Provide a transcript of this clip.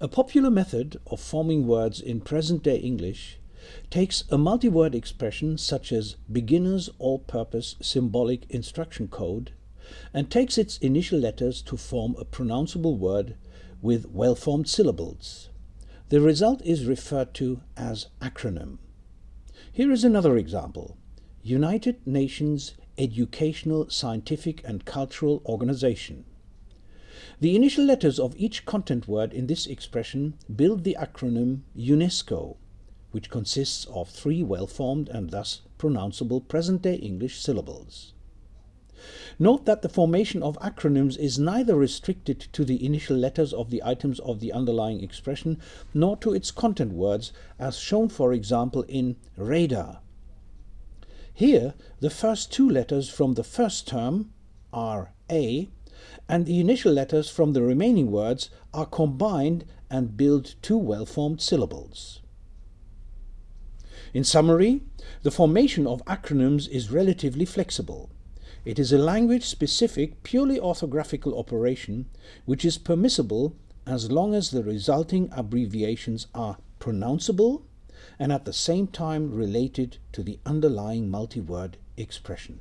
A popular method of forming words in present-day English takes a multi-word expression such as beginner's all-purpose symbolic instruction code and takes its initial letters to form a pronounceable word with well-formed syllables. The result is referred to as acronym. Here is another example. United Nations Educational, Scientific and Cultural Organization. The initial letters of each content word in this expression build the acronym UNESCO, which consists of three well-formed and thus pronounceable present-day English syllables. Note that the formation of acronyms is neither restricted to the initial letters of the items of the underlying expression nor to its content words, as shown for example in radar. Here, the first two letters from the first term are A and the initial letters from the remaining words are combined and build two well-formed syllables. In summary, the formation of acronyms is relatively flexible. It is a language-specific, purely orthographical operation which is permissible as long as the resulting abbreviations are pronounceable and at the same time related to the underlying multi-word expression.